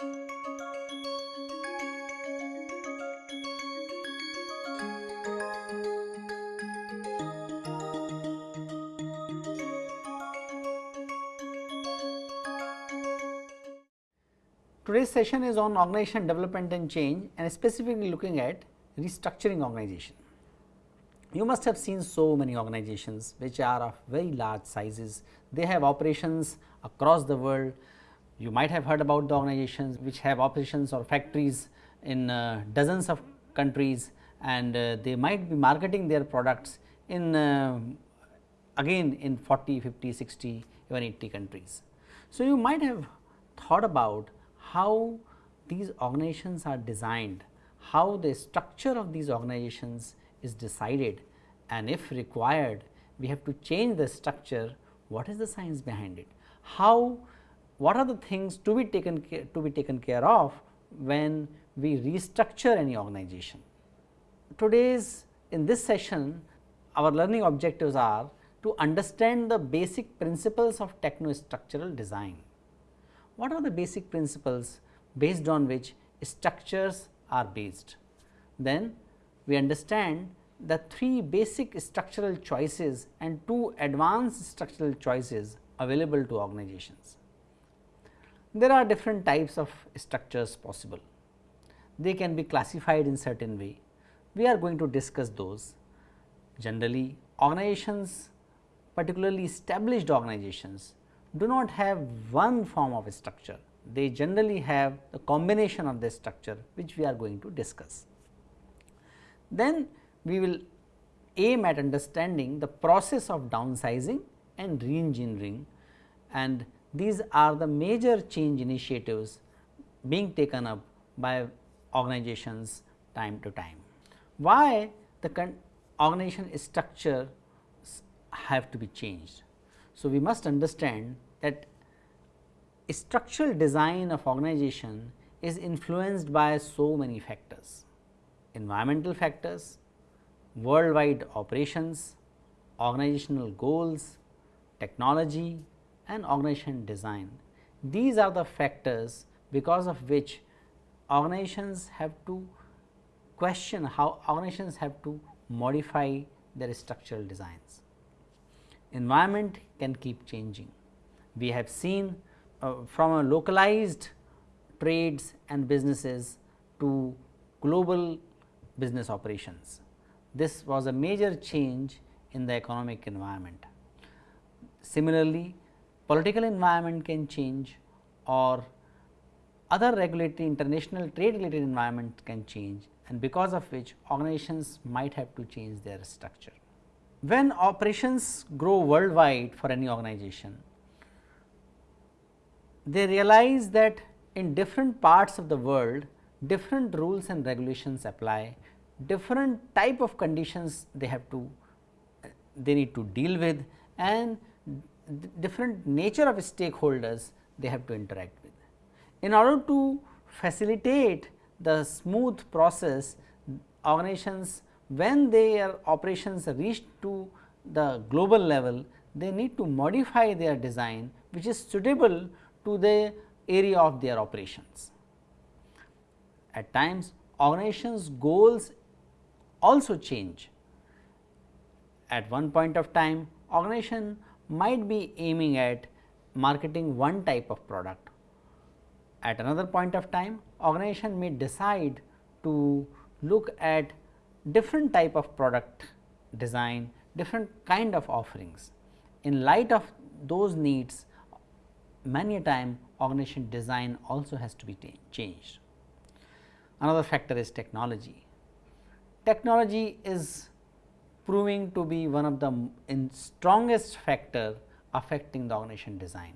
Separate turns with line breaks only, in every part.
Today's session is on organization development and change and specifically looking at restructuring organization. You must have seen so many organizations which are of very large sizes. They have operations across the world. You might have heard about the organizations which have operations or factories in uh, dozens of countries and uh, they might be marketing their products in uh, again in 40, 50, 60, even 80 countries. So, you might have thought about how these organizations are designed, how the structure of these organizations is decided and if required we have to change the structure, what is the science behind it? How, what are the things to be taken care, to be taken care of when we restructure any organization? Today's in this session our learning objectives are to understand the basic principles of techno-structural design what are the basic principles based on which structures are based. Then we understand the three basic structural choices and two advanced structural choices available to organizations. There are different types of structures possible. They can be classified in certain way. We are going to discuss those. Generally organizations particularly established organizations do not have one form of structure, they generally have the combination of this structure which we are going to discuss. Then we will aim at understanding the process of downsizing and reengineering and these are the major change initiatives being taken up by organizations time to time. Why the organization structure have to be changed? So, we must understand that structural design of organization is influenced by so many factors, environmental factors, worldwide operations, organizational goals, technology and organization design. These are the factors because of which organizations have to question how organizations have to modify their structural designs environment can keep changing. We have seen uh, from a localized trades and businesses to global business operations. This was a major change in the economic environment. Similarly, political environment can change or other regulatory international trade related environment can change and because of which organizations might have to change their structure. When operations grow worldwide for any organization, they realize that in different parts of the world different rules and regulations apply, different type of conditions they have to they need to deal with and different nature of stakeholders they have to interact with. In order to facilitate the smooth process organizations when their operations reach to the global level, they need to modify their design which is suitable to the area of their operations. At times organizations goals also change. At one point of time organization might be aiming at marketing one type of product. At another point of time organization may decide to look at different type of product design, different kind of offerings. In light of those needs, many a time organization design also has to be changed. Another factor is technology. Technology is proving to be one of the strongest factor affecting the organization design.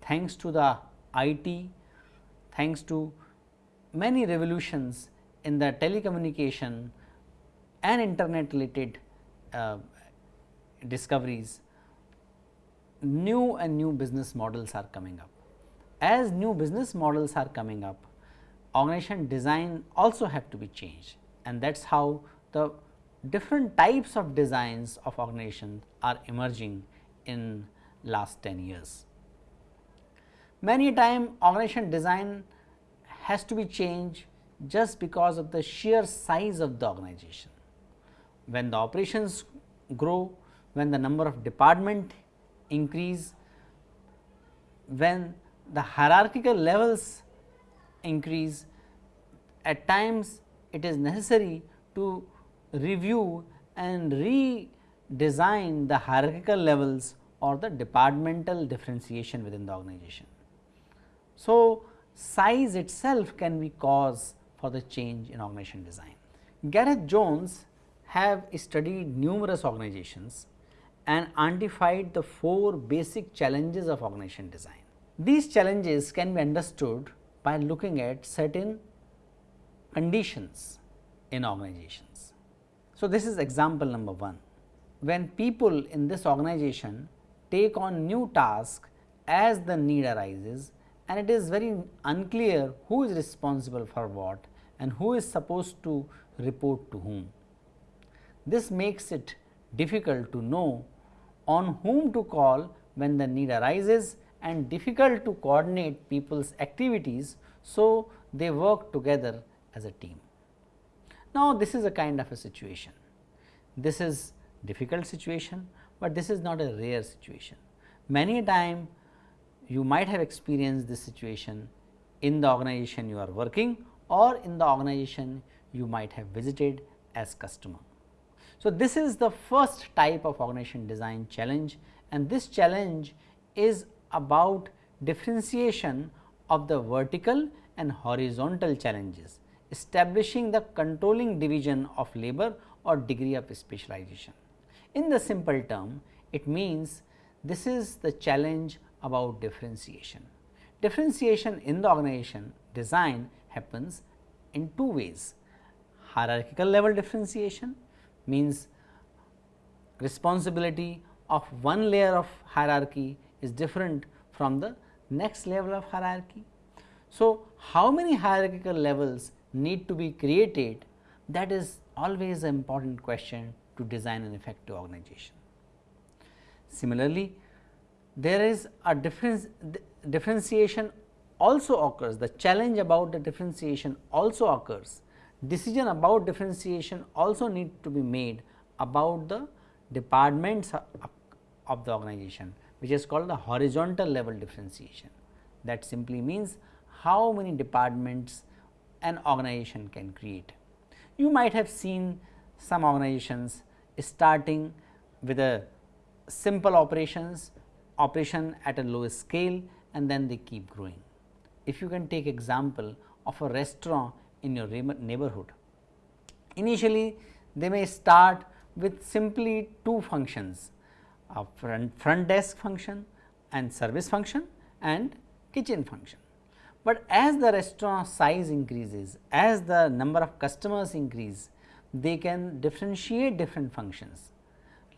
Thanks to the IT, thanks to many revolutions in the telecommunication and internet related uh, discoveries, new and new business models are coming up. As new business models are coming up, organization design also have to be changed and that is how the different types of designs of organization are emerging in last 10 years. Many time organization design has to be changed just because of the sheer size of the organization. When the operations grow, when the number of department increase, when the hierarchical levels increase, at times it is necessary to review and redesign the hierarchical levels or the departmental differentiation within the organization. So, size itself can be cause for the change in organization design. Gareth Jones have studied numerous organizations and identified the four basic challenges of organization design. These challenges can be understood by looking at certain conditions in organizations. So, this is example number 1. When people in this organization take on new task as the need arises and it is very unclear who is responsible for what and who is supposed to report to whom. This makes it difficult to know on whom to call when the need arises and difficult to coordinate people's activities. So, they work together as a team. Now, this is a kind of a situation. This is difficult situation, but this is not a rare situation. Many a time you might have experienced this situation in the organization you are working or in the organization you might have visited as customer. So, this is the first type of organization design challenge and this challenge is about differentiation of the vertical and horizontal challenges, establishing the controlling division of labor or degree of specialization. In the simple term, it means this is the challenge about differentiation. Differentiation in the organization design happens in two ways. Hierarchical level differentiation means responsibility of one layer of hierarchy is different from the next level of hierarchy. So, how many hierarchical levels need to be created that is always an important question to design an effective organization. Similarly, there is a difference differentiation also occurs the challenge about the differentiation also occurs decision about differentiation also need to be made about the departments of the organization which is called the horizontal level differentiation that simply means how many departments an organization can create. You might have seen some organizations starting with a simple operations operation at a low scale and then they keep growing. If you can take example of a restaurant in your neighborhood. Initially they may start with simply two functions a front, front desk function and service function and kitchen function. But as the restaurant size increases, as the number of customers increase, they can differentiate different functions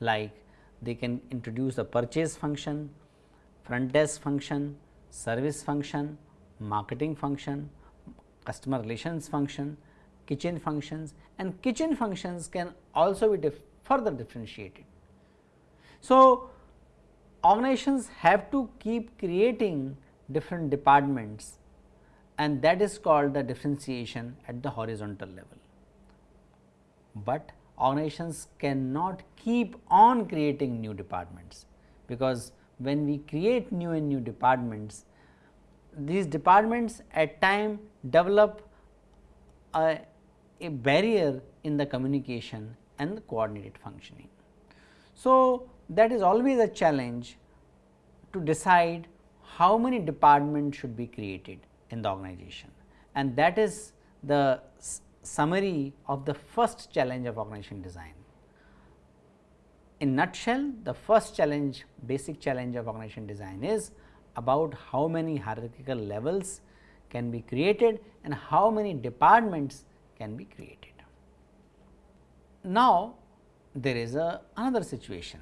like they can introduce a purchase function, front desk function, service function, marketing function, customer relations function, kitchen functions and kitchen functions can also be dif further differentiated. So, organizations have to keep creating different departments and that is called the differentiation at the horizontal level. But organizations cannot keep on creating new departments, because when we create new and new departments, these departments at time develop a, a barrier in the communication and the coordinated functioning. So, that is always a challenge to decide how many departments should be created in the organization and that is the summary of the first challenge of organization design. In nutshell, the first challenge, basic challenge of organization design is about how many hierarchical levels can be created and how many departments can be created. Now, there is a another situation.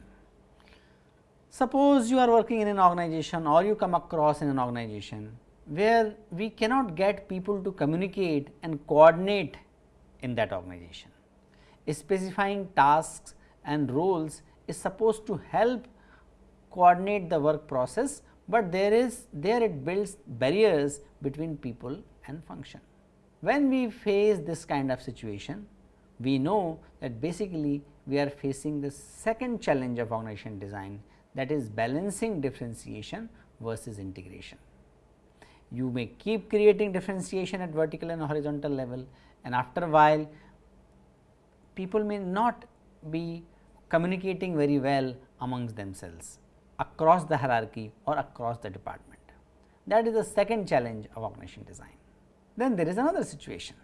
Suppose you are working in an organization or you come across in an organization where we cannot get people to communicate and coordinate in that organization. Specifying tasks and roles is supposed to help coordinate the work process, but there is there it builds barriers between people and function. When we face this kind of situation, we know that basically we are facing the second challenge of organization design that is balancing differentiation versus integration. You may keep creating differentiation at vertical and horizontal level and after a while people may not be communicating very well amongst themselves across the hierarchy or across the department. That is the second challenge of organization design. Then there is another situation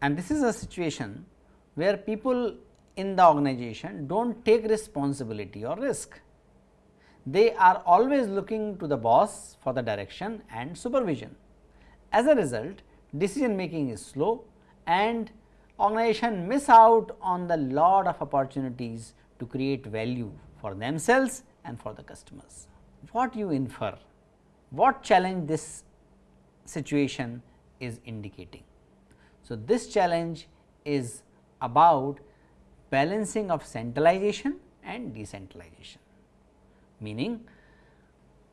and this is a situation where people in the organization do not take responsibility or risk. They are always looking to the boss for the direction and supervision. As a result, decision making is slow and organization miss out on the lot of opportunities to create value for themselves and for the customers. What you infer? What challenge this situation is indicating? So, this challenge is about balancing of centralization and decentralization, meaning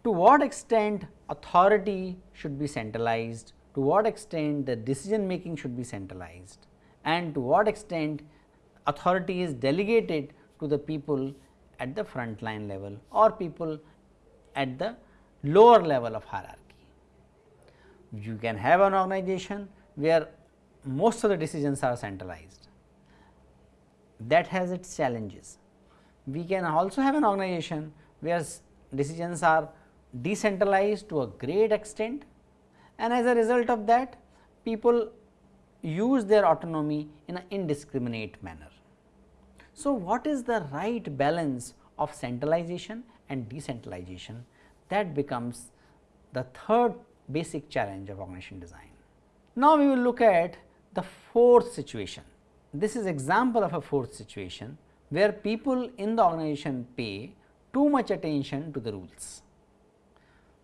to what extent authority should be centralized, to what extent the decision making should be centralized and to what extent authority is delegated to the people at the front line level or people at the lower level of hierarchy. You can have an organization where most of the decisions are centralized that has its challenges. We can also have an organization where decisions are decentralized to a great extent and as a result of that people use their autonomy in an indiscriminate manner. So, what is the right balance of centralization and decentralization that becomes the third basic challenge of organization design. Now, we will look at the fourth situation. This is example of a fourth situation where people in the organization pay too much attention to the rules.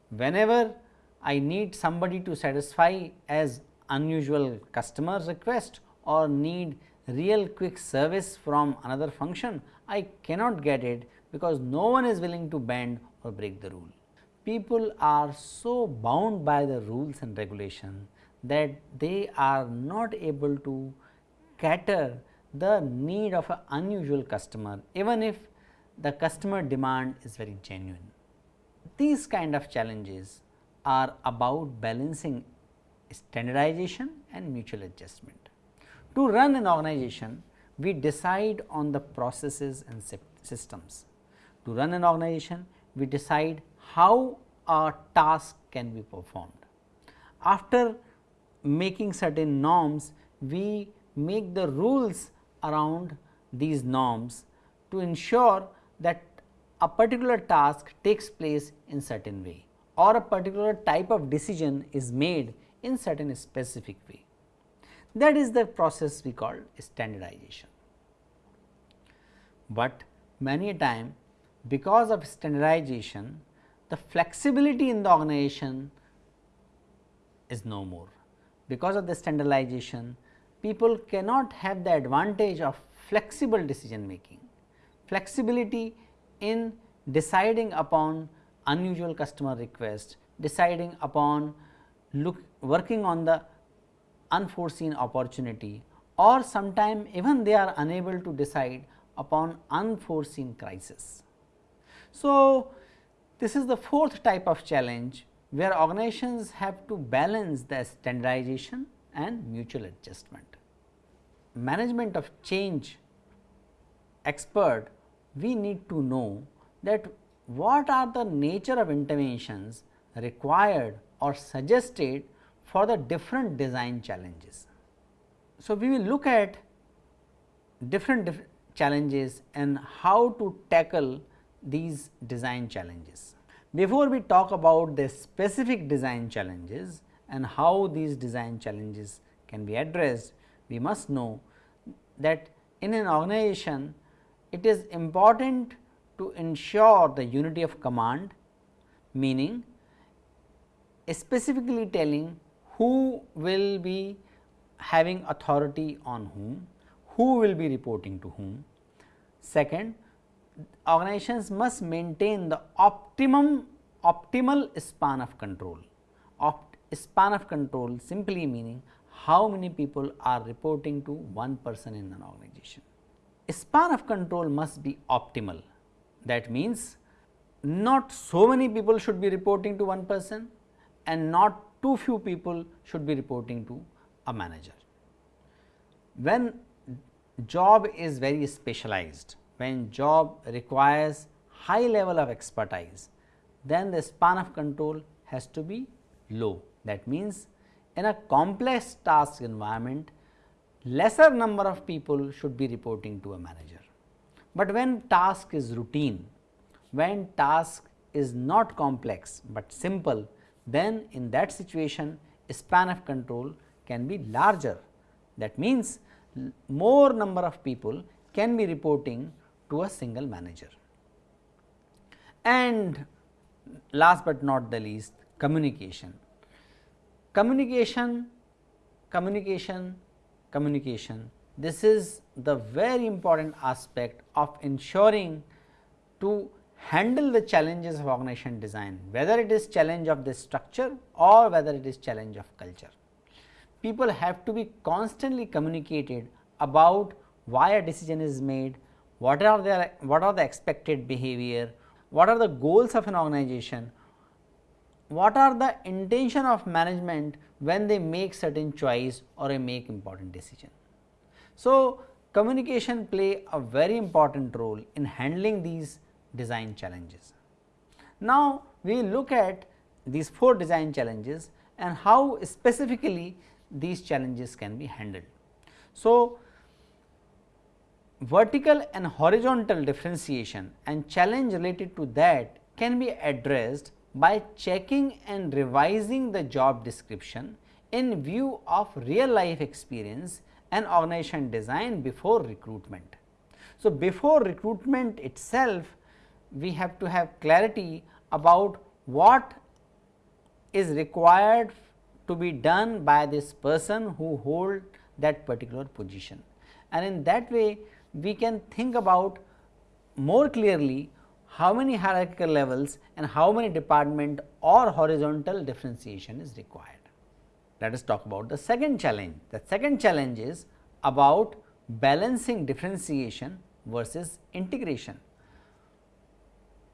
Whenever I need somebody to satisfy as unusual customer request or need real quick service from another function, I cannot get it because no one is willing to bend or break the rule. People are so bound by the rules and regulation that they are not able to cater the need of an unusual customer even if the customer demand is very genuine. These kind of challenges are about balancing standardization and mutual adjustment. To run an organization, we decide on the processes and systems. To run an organization, we decide how a task can be performed. After making certain norms, we make the rules around these norms to ensure that a particular task takes place in certain way or a particular type of decision is made in certain specific way. That is the process we call standardization. But many a time because of standardization the flexibility in the organization is no more. Because of the standardization people cannot have the advantage of flexible decision making, flexibility in deciding upon unusual customer request, deciding upon look working on the unforeseen opportunity or sometime even they are unable to decide upon unforeseen crisis. So, this is the fourth type of challenge where organizations have to balance the standardization and mutual adjustment. Management of change expert, we need to know that what are the nature of interventions required or suggested for the different design challenges. So, we will look at different diff challenges and how to tackle these design challenges. Before we talk about the specific design challenges and how these design challenges can be addressed, we must know that in an organization it is important to ensure the unity of command meaning specifically telling who will be having authority on whom, who will be reporting to whom. Second, organizations must maintain the optimum optimal span of control. Opt span of control simply meaning how many people are reporting to one person in an organization. Span of control must be optimal that means not so many people should be reporting to one person and not too few people should be reporting to a manager. When job is very specialized, when job requires high level of expertise, then the span of control has to be low. That means, in a complex task environment, lesser number of people should be reporting to a manager. But when task is routine, when task is not complex, but simple, then in that situation span of control can be larger. That means, more number of people can be reporting to a single manager. And last but not the least communication. Communication, communication, communication this is the very important aspect of ensuring to handle the challenges of organization design whether it is challenge of the structure or whether it is challenge of culture. People have to be constantly communicated about why a decision is made, what are their what are the expected behavior, what are the goals of an organization, what are the intention of management when they make certain choice or a make important decision. So, communication play a very important role in handling these design challenges. Now, we look at these four design challenges and how specifically these challenges can be handled. So, vertical and horizontal differentiation and challenge related to that can be addressed by checking and revising the job description in view of real life experience and organization design before recruitment. So, before recruitment itself we have to have clarity about what is required to be done by this person who hold that particular position. And in that way we can think about more clearly how many hierarchical levels and how many department or horizontal differentiation is required. Let us talk about the second challenge. The second challenge is about balancing differentiation versus integration.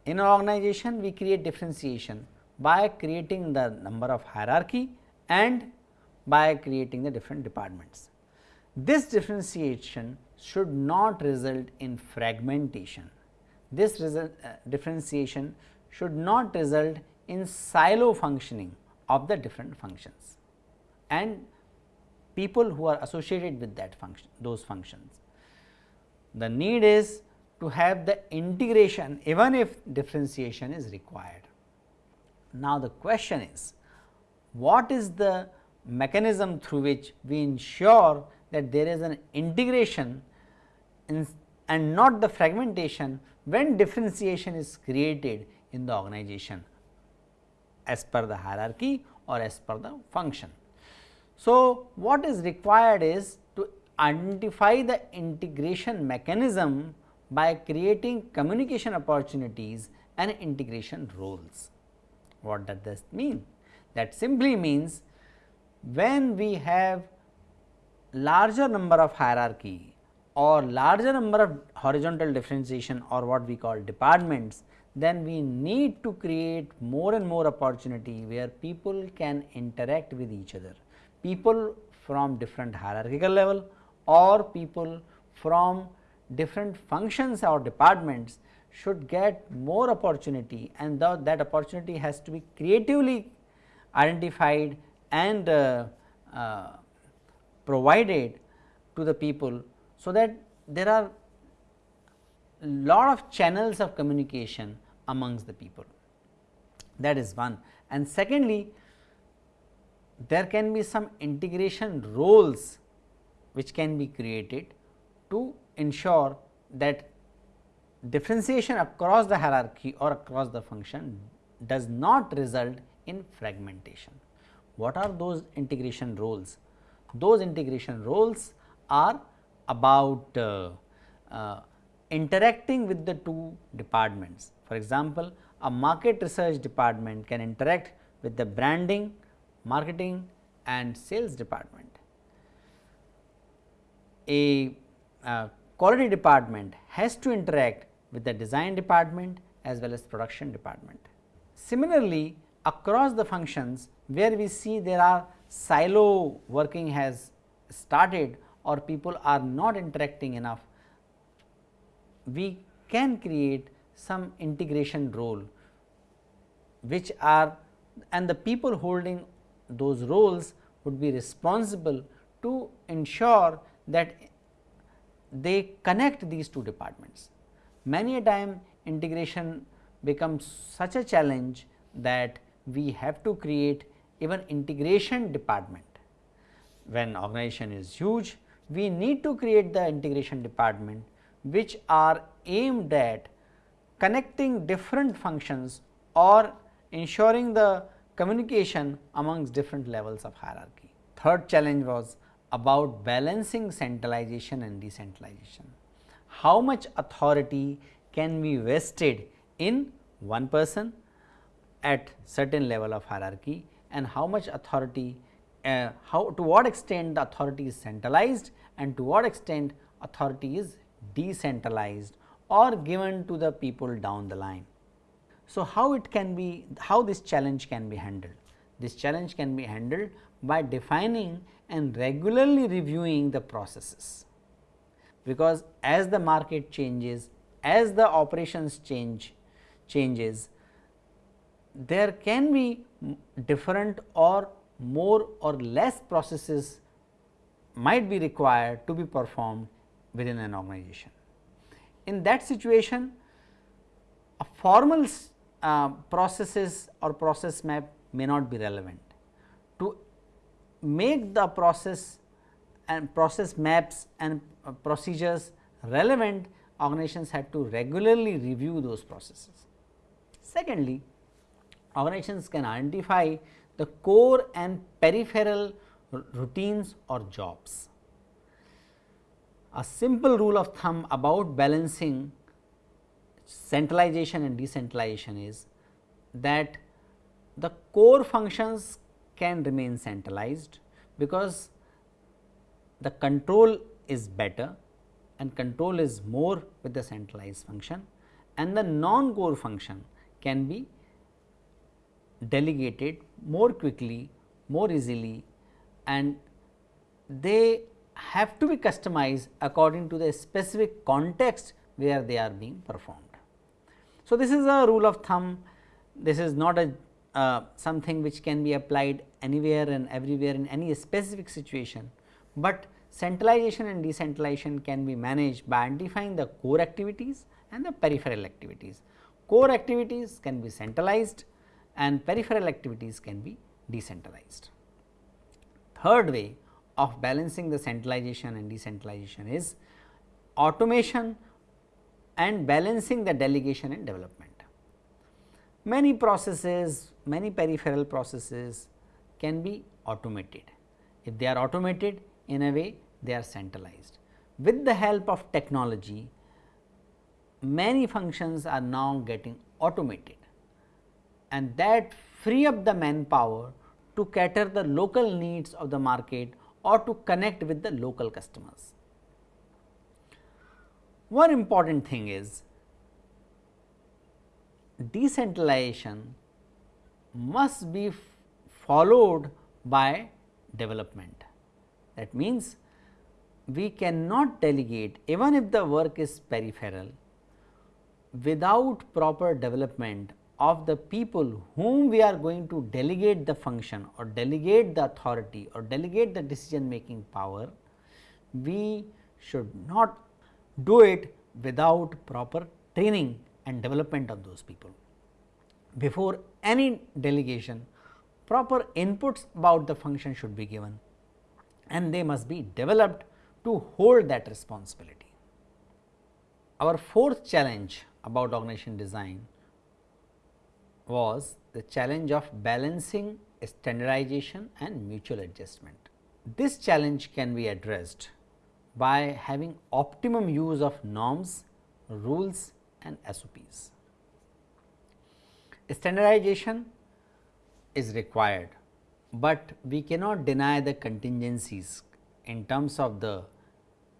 In an organization, we create differentiation by creating the number of hierarchy and by creating the different departments. This differentiation should not result in fragmentation. This result, uh, differentiation should not result in silo functioning of the different functions and people who are associated with that function those functions. The need is to have the integration even if differentiation is required. Now, the question is what is the mechanism through which we ensure that there is an integration in, and not the fragmentation when differentiation is created in the organization as per the hierarchy or as per the function. So, what is required is to identify the integration mechanism by creating communication opportunities and integration roles. What does this mean? That simply means when we have larger number of hierarchy or larger number of horizontal differentiation or what we call departments, then we need to create more and more opportunity where people can interact with each other. People from different hierarchical level or people from different functions or departments should get more opportunity and the, that opportunity has to be creatively identified and uh, uh, provided to the people. So, that there are lot of channels of communication amongst the people that is one and secondly there can be some integration roles which can be created to ensure that differentiation across the hierarchy or across the function does not result in fragmentation. What are those integration roles? Those integration roles are about uh, uh, interacting with the two departments. For example, a market research department can interact with the branding, marketing and sales department. A uh, quality department has to interact with the design department as well as production department. Similarly, across the functions where we see there are silo working has started or people are not interacting enough, we can create some integration role which are and the people holding those roles would be responsible to ensure that they connect these two departments. Many a time integration becomes such a challenge that we have to create even integration department. When organization is huge, we need to create the integration department which are aimed at connecting different functions or ensuring the communication amongst different levels of hierarchy. Third challenge was about balancing centralization and decentralization. How much authority can be vested in one person at certain level of hierarchy and how much authority uh, how to what extent the authority is centralized and to what extent authority is decentralized or given to the people down the line. So, how it can be how this challenge can be handled? This challenge can be handled by defining and regularly reviewing the processes, because as the market changes, as the operations change changes, there can be different or more or less processes might be required to be performed within an organization. In that situation, a formal uh, processes or process map may not be relevant. To make the process and process maps and uh, procedures relevant, organizations had to regularly review those processes. Secondly, organizations can identify the core and peripheral routines or jobs. A simple rule of thumb about balancing centralization and decentralization is that the core functions can remain centralized because the control is better and control is more with the centralized function and the non core function can be delegated more quickly, more easily and they have to be customized according to the specific context where they are being performed. So, this is a rule of thumb, this is not a uh, something which can be applied anywhere and everywhere in any specific situation, but centralization and decentralization can be managed by identifying the core activities and the peripheral activities. Core activities can be centralized and peripheral activities can be decentralized. Third way of balancing the centralization and decentralization is automation and balancing the delegation and development. Many processes, many peripheral processes can be automated. If they are automated in a way they are centralized. With the help of technology, many functions are now getting automated and that free up the manpower to cater the local needs of the market or to connect with the local customers. One important thing is decentralization must be followed by development. That means, we cannot delegate even if the work is peripheral without proper development of the people whom we are going to delegate the function or delegate the authority or delegate the decision making power, we should not do it without proper training and development of those people. Before any delegation, proper inputs about the function should be given and they must be developed to hold that responsibility. Our fourth challenge about organization design was the challenge of balancing standardization and mutual adjustment. This challenge can be addressed by having optimum use of norms, rules and SOPs. Standardization is required but we cannot deny the contingencies in terms of the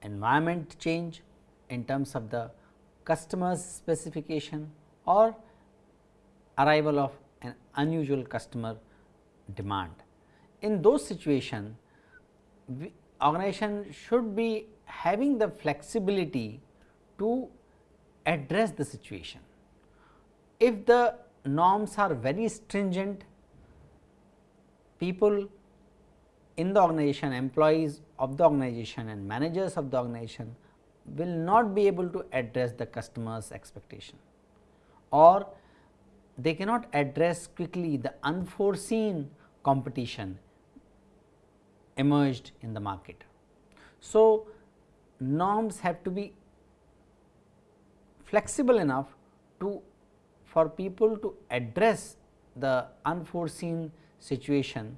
environment change, in terms of the customer's specification or arrival of an unusual customer demand. In those situations, organization should be having the flexibility to address the situation. If the norms are very stringent, people in the organization, employees of the organization and managers of the organization will not be able to address the customer's expectation or they cannot address quickly the unforeseen competition emerged in the market. So, norms have to be flexible enough to for people to address the unforeseen situation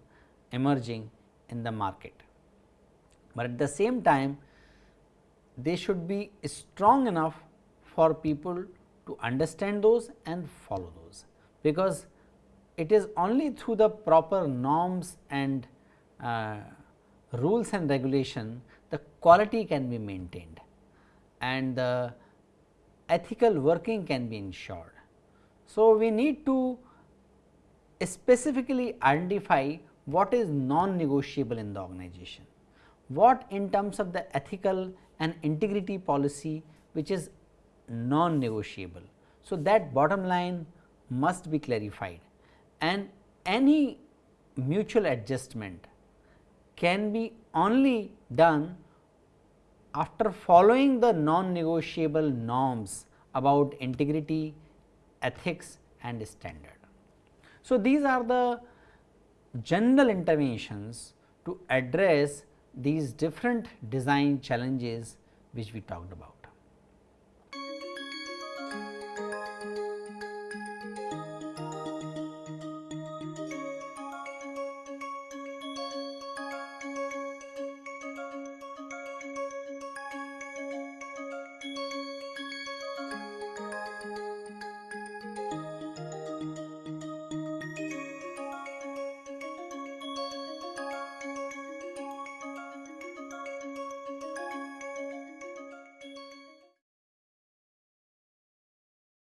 emerging in the market. But at the same time they should be strong enough for people to understand those and follow those, because it is only through the proper norms and uh, rules and regulation the quality can be maintained and the ethical working can be ensured. So, we need to specifically identify what is non-negotiable in the organization, what in terms of the ethical and integrity policy which is non-negotiable. So, that bottom line must be clarified and any mutual adjustment can be only done after following the non-negotiable norms about integrity, ethics and standard. So, these are the general interventions to address these different design challenges which we talked about.